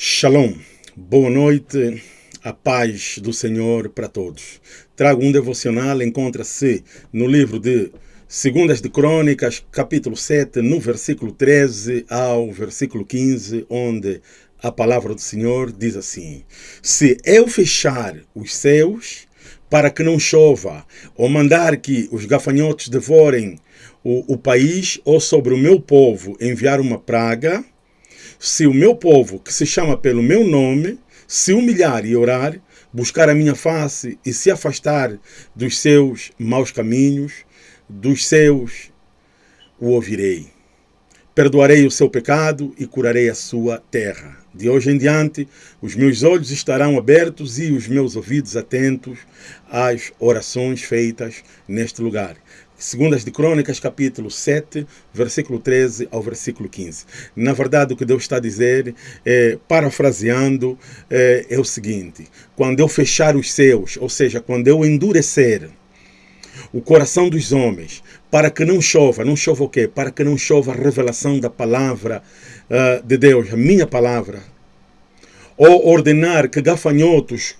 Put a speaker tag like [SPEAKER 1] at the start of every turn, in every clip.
[SPEAKER 1] Shalom, boa noite, a paz do Senhor para todos. Trago um devocional, encontra-se no livro de Segundas de Crônicas, capítulo 7, no versículo 13 ao versículo 15, onde a palavra do Senhor diz assim: Se eu fechar os céus para que não chova, ou mandar que os gafanhotos devorem o, o país, ou sobre o meu povo enviar uma praga, se o meu povo, que se chama pelo meu nome, se humilhar e orar, buscar a minha face e se afastar dos seus maus caminhos, dos seus, o ouvirei. Perdoarei o seu pecado e curarei a sua terra. De hoje em diante, os meus olhos estarão abertos e os meus ouvidos atentos às orações feitas neste lugar. Segundas de Crônicas, capítulo 7, versículo 13 ao versículo 15. Na verdade, o que Deus está a dizer, é, parafraseando, é, é o seguinte: quando eu fechar os céus, ou seja, quando eu endurecer o coração dos homens, para que não chova, não chova o quê? Para que não chova a revelação da palavra uh, de Deus, a minha palavra. Ou ordenar que gafanhotos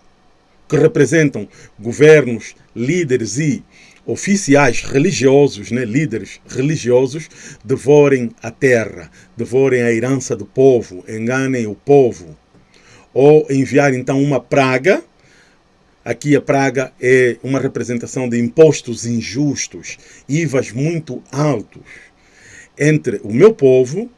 [SPEAKER 1] que representam governos, líderes e oficiais religiosos, né, líderes religiosos, devorem a terra, devorem a herança do povo, enganem o povo. Ou enviar então uma praga. Aqui a praga é uma representação de impostos injustos, IVAs muito altos entre o meu povo,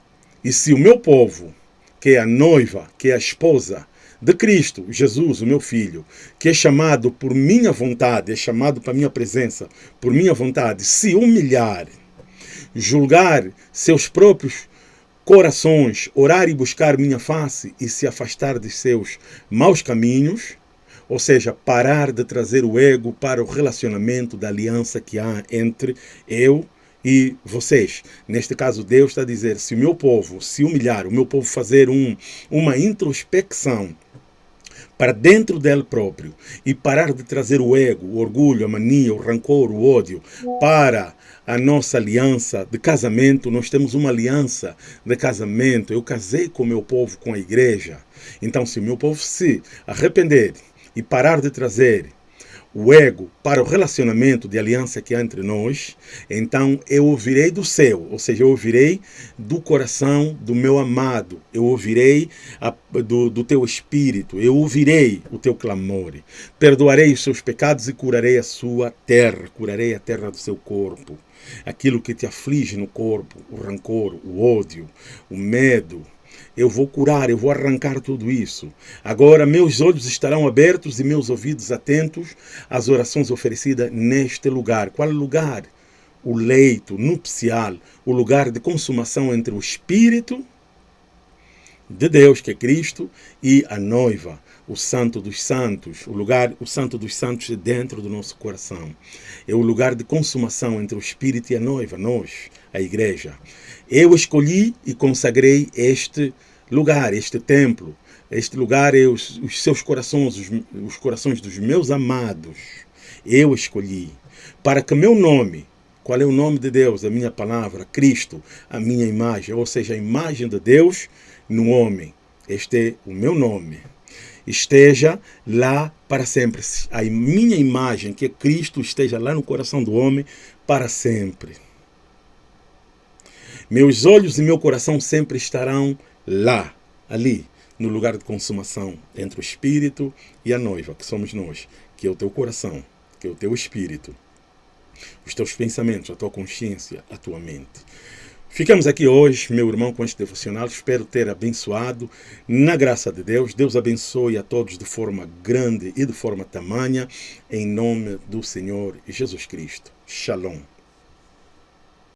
[SPEAKER 1] e se o meu povo, que é a noiva, que é a esposa, de Cristo, Jesus, o meu filho, que é chamado por minha vontade, é chamado para minha presença, por minha vontade, se humilhar, julgar seus próprios corações, orar e buscar minha face e se afastar de seus maus caminhos, ou seja, parar de trazer o ego para o relacionamento da aliança que há entre eu e vocês. Neste caso, Deus está a dizer: se o meu povo se humilhar, o meu povo fazer um, uma introspecção para dentro dele próprio e parar de trazer o ego, o orgulho, a mania, o rancor, o ódio para a nossa aliança de casamento. Nós temos uma aliança de casamento. Eu casei com o meu povo, com a igreja. Então, se o meu povo se arrepender e parar de trazer o ego para o relacionamento de aliança que há entre nós, então eu ouvirei do céu, ou seja, eu ouvirei do coração do meu amado, eu ouvirei a, do, do teu espírito, eu ouvirei o teu clamor, perdoarei os seus pecados e curarei a sua terra, curarei a terra do seu corpo. Aquilo que te aflige no corpo, o rancor, o ódio, o medo, eu vou curar, eu vou arrancar tudo isso. Agora meus olhos estarão abertos e meus ouvidos atentos às orações oferecidas neste lugar. Qual lugar? O leito nupcial, o lugar de consumação entre o Espírito de Deus, que é Cristo, e a noiva, o Santo dos Santos, o lugar, o Santo dos Santos dentro do nosso coração. É o lugar de consumação entre o Espírito e a noiva, nós, a igreja. Eu escolhi e consagrei este lugar, este templo. Este lugar é os, os seus corações, os, os corações dos meus amados. Eu escolhi para que meu nome qual é o nome de Deus? A minha palavra, Cristo, a minha imagem, ou seja, a imagem de Deus no homem. Este é o meu nome. Esteja lá para sempre. A minha imagem, que é Cristo, esteja lá no coração do homem para sempre. Meus olhos e meu coração sempre estarão lá, ali, no lugar de consumação, entre o espírito e a noiva, que somos nós, que é o teu coração, que é o teu espírito, os teus pensamentos, a tua consciência, a tua mente. Ficamos aqui hoje, meu irmão, com este devocional. Espero ter abençoado na graça de Deus. Deus abençoe a todos de forma grande e de forma tamanha, em nome do Senhor Jesus Cristo. Shalom.